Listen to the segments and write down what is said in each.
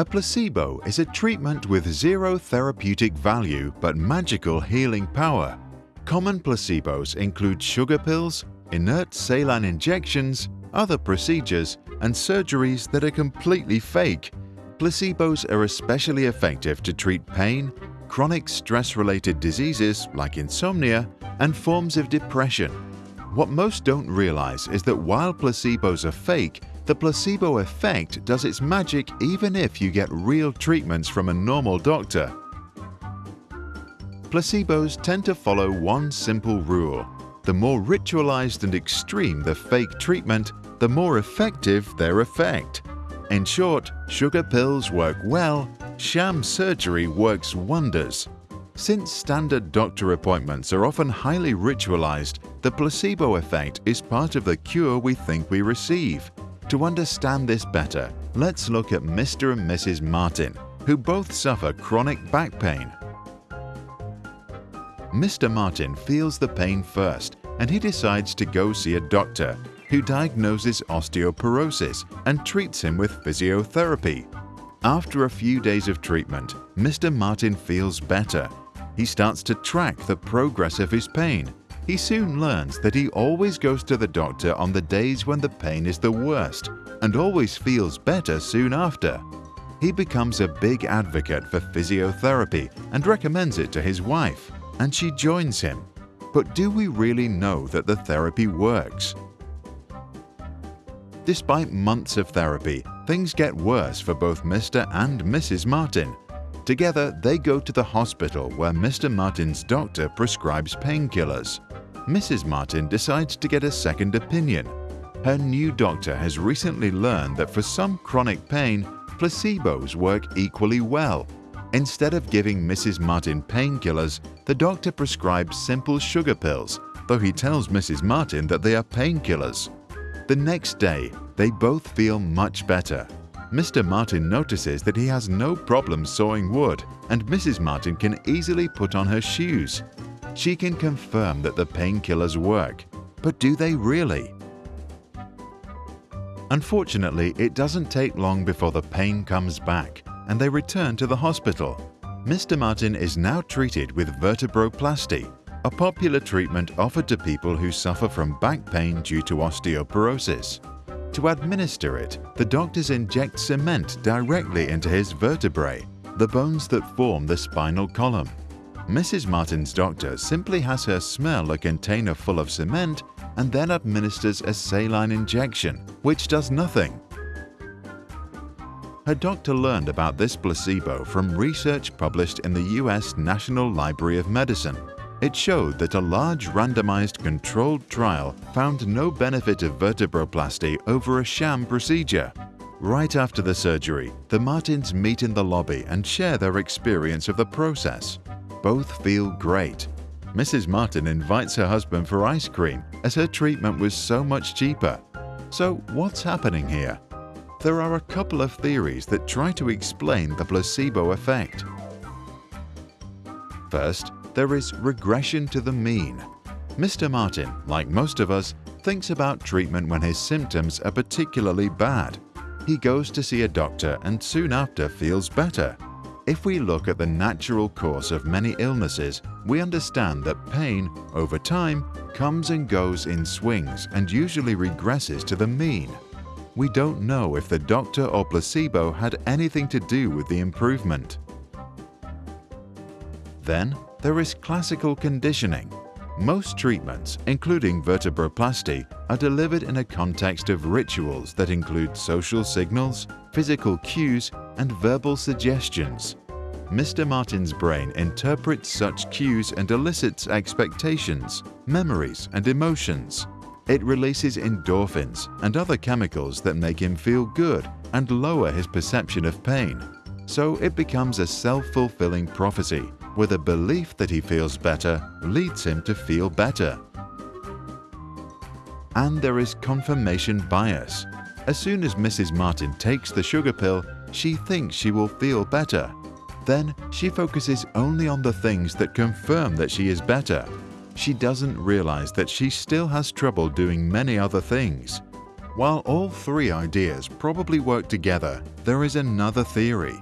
A placebo is a treatment with zero therapeutic value but magical healing power. Common placebos include sugar pills, inert saline injections, other procedures, and surgeries that are completely fake. Placebos are especially effective to treat pain, chronic stress-related diseases like insomnia, and forms of depression. What most don't realize is that while placebos are fake, the placebo effect does its magic even if you get real treatments from a normal doctor. Placebos tend to follow one simple rule. The more ritualized and extreme the fake treatment, the more effective their effect. In short, sugar pills work well, sham surgery works wonders. Since standard doctor appointments are often highly ritualized, the placebo effect is part of the cure we think we receive. To understand this better, let's look at Mr. and Mrs. Martin, who both suffer chronic back pain. Mr. Martin feels the pain first and he decides to go see a doctor who diagnoses osteoporosis and treats him with physiotherapy. After a few days of treatment, Mr. Martin feels better. He starts to track the progress of his pain. He soon learns that he always goes to the doctor on the days when the pain is the worst and always feels better soon after. He becomes a big advocate for physiotherapy and recommends it to his wife and she joins him. But do we really know that the therapy works? Despite months of therapy, things get worse for both Mr. and Mrs. Martin. Together, they go to the hospital where Mr. Martin's doctor prescribes painkillers. Mrs. Martin decides to get a second opinion. Her new doctor has recently learned that for some chronic pain, placebos work equally well Instead of giving Mrs. Martin painkillers, the doctor prescribes simple sugar pills, though he tells Mrs. Martin that they are painkillers. The next day, they both feel much better. Mr. Martin notices that he has no problem sawing wood and Mrs. Martin can easily put on her shoes. She can confirm that the painkillers work, but do they really? Unfortunately, it doesn't take long before the pain comes back and they return to the hospital. Mr. Martin is now treated with vertebroplasty, a popular treatment offered to people who suffer from back pain due to osteoporosis. To administer it, the doctors inject cement directly into his vertebrae, the bones that form the spinal column. Mrs. Martin's doctor simply has her smell a container full of cement and then administers a saline injection, which does nothing her doctor learned about this placebo from research published in the US National Library of Medicine. It showed that a large randomized controlled trial found no benefit of vertebroplasty over a sham procedure. Right after the surgery, the Martins meet in the lobby and share their experience of the process. Both feel great. Mrs. Martin invites her husband for ice cream as her treatment was so much cheaper. So what's happening here? there are a couple of theories that try to explain the placebo effect. First, there is regression to the mean. Mr. Martin, like most of us, thinks about treatment when his symptoms are particularly bad. He goes to see a doctor and soon after feels better. If we look at the natural course of many illnesses, we understand that pain, over time, comes and goes in swings and usually regresses to the mean we don't know if the doctor or placebo had anything to do with the improvement. Then there is classical conditioning. Most treatments, including vertebroplasty, are delivered in a context of rituals that include social signals, physical cues, and verbal suggestions. Mr. Martin's brain interprets such cues and elicits expectations, memories, and emotions. It releases endorphins and other chemicals that make him feel good and lower his perception of pain. So it becomes a self-fulfilling prophecy where a belief that he feels better leads him to feel better. And there is confirmation bias. As soon as Mrs. Martin takes the sugar pill, she thinks she will feel better. Then she focuses only on the things that confirm that she is better she doesn't realize that she still has trouble doing many other things. While all three ideas probably work together, there is another theory.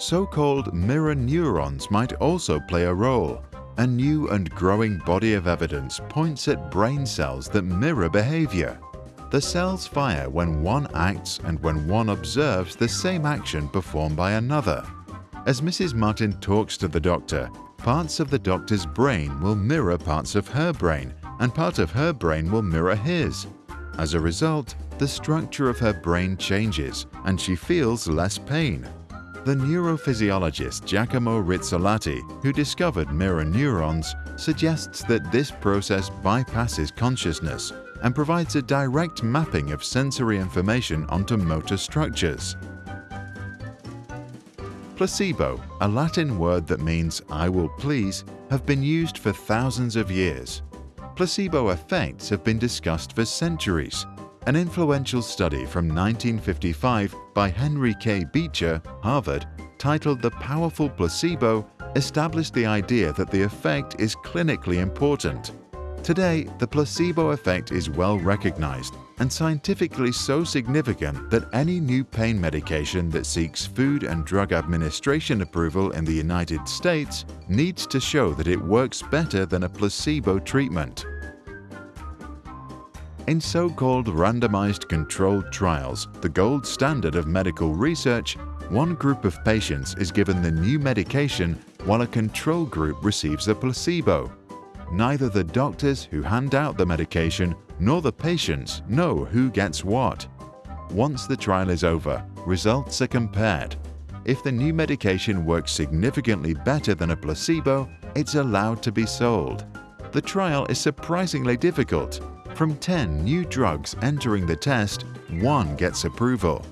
So-called mirror neurons might also play a role. A new and growing body of evidence points at brain cells that mirror behavior. The cells fire when one acts and when one observes the same action performed by another. As Mrs. Martin talks to the doctor, parts of the doctor's brain will mirror parts of her brain, and part of her brain will mirror his. As a result, the structure of her brain changes and she feels less pain. The neurophysiologist Giacomo Rizzolatti, who discovered mirror neurons, suggests that this process bypasses consciousness and provides a direct mapping of sensory information onto motor structures. Placebo, a Latin word that means I will please, have been used for thousands of years. Placebo effects have been discussed for centuries. An influential study from 1955 by Henry K. Beecher, Harvard, titled The Powerful Placebo, established the idea that the effect is clinically important. Today, the placebo effect is well recognized and scientifically so significant that any new pain medication that seeks Food and Drug Administration approval in the United States needs to show that it works better than a placebo treatment. In so-called randomized controlled trials, the gold standard of medical research, one group of patients is given the new medication while a control group receives a placebo neither the doctors who hand out the medication nor the patients know who gets what. Once the trial is over, results are compared. If the new medication works significantly better than a placebo, it's allowed to be sold. The trial is surprisingly difficult. From 10 new drugs entering the test, one gets approval.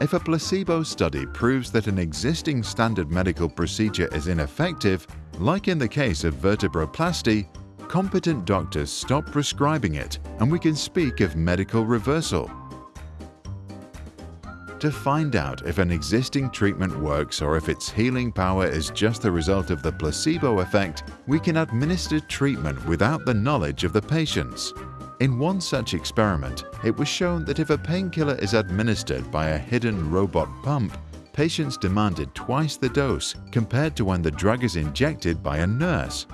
If a placebo study proves that an existing standard medical procedure is ineffective, like in the case of vertebroplasty, competent doctors stop prescribing it and we can speak of medical reversal. To find out if an existing treatment works or if its healing power is just the result of the placebo effect, we can administer treatment without the knowledge of the patients. In one such experiment, it was shown that if a painkiller is administered by a hidden robot pump, patients demanded twice the dose compared to when the drug is injected by a nurse.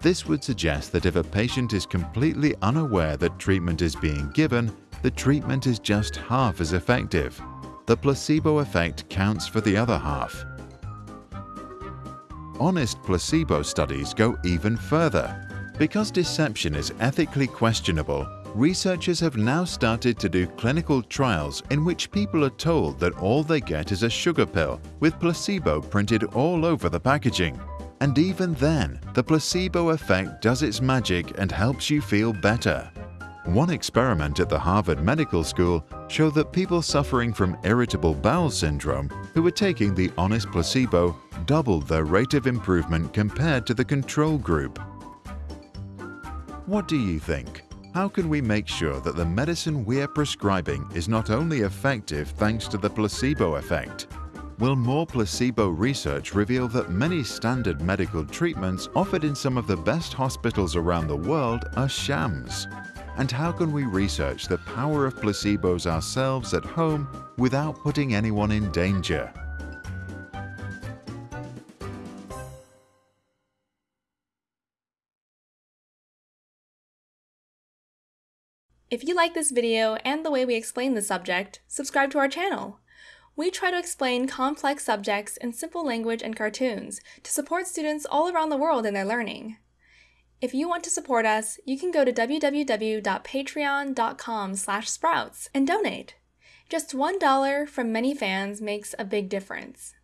This would suggest that if a patient is completely unaware that treatment is being given, the treatment is just half as effective. The placebo effect counts for the other half. Honest placebo studies go even further. Because deception is ethically questionable, researchers have now started to do clinical trials in which people are told that all they get is a sugar pill with placebo printed all over the packaging. And even then, the placebo effect does its magic and helps you feel better. One experiment at the Harvard Medical School showed that people suffering from irritable bowel syndrome who were taking the honest placebo doubled their rate of improvement compared to the control group. What do you think? How can we make sure that the medicine we are prescribing is not only effective thanks to the placebo effect, Will more placebo research reveal that many standard medical treatments offered in some of the best hospitals around the world are shams? And how can we research the power of placebos ourselves at home without putting anyone in danger? If you like this video and the way we explain the subject, subscribe to our channel. We try to explain complex subjects in simple language and cartoons to support students all around the world in their learning. If you want to support us, you can go to www.patreon.com sprouts and donate. Just $1 from many fans makes a big difference.